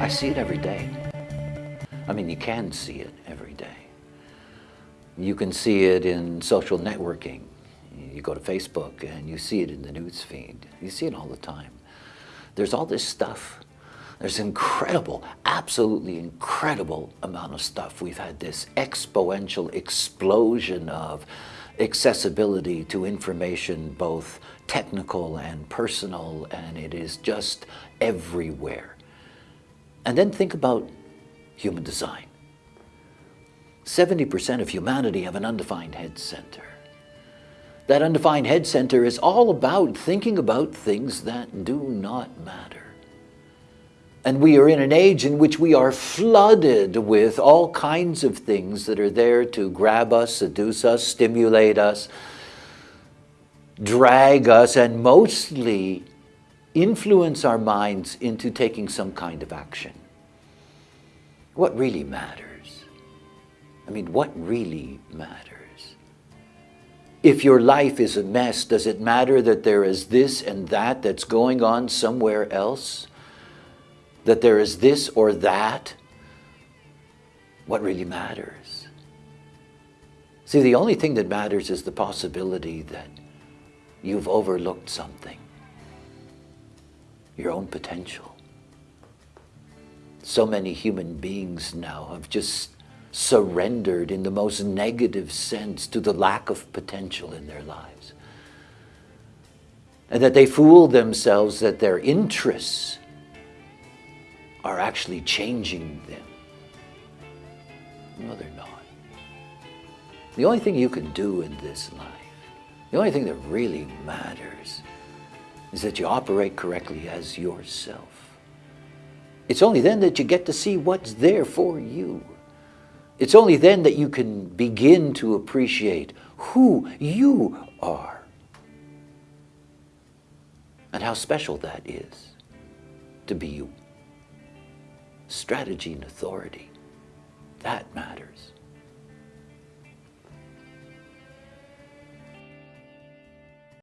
I see it every day. I mean, you can see it every day. You can see it in social networking. You go to Facebook and you see it in the news feed. You see it all the time. There's all this stuff. There's incredible, absolutely incredible amount of stuff. We've had this exponential explosion of accessibility to information, both technical and personal, and it is just everywhere. And then think about human design. 70% of humanity have an undefined head center. That undefined head center is all about thinking about things that do not matter. And we are in an age in which we are flooded with all kinds of things that are there to grab us, seduce us, stimulate us, drag us, and mostly influence our minds into taking some kind of action. What really matters? I mean, what really matters? If your life is a mess, does it matter that there is this and that that's going on somewhere else? That there is this or that? What really matters? See, the only thing that matters is the possibility that you've overlooked something, your own potential. So many human beings now have just surrendered in the most negative sense to the lack of potential in their lives. And that they fool themselves that their interests are actually changing them. No, they're not. The only thing you can do in this life, the only thing that really matters, is that you operate correctly as yourself. It's only then that you get to see what's there for you. It's only then that you can begin to appreciate who you are and how special that is to be you. Strategy and authority, that matters.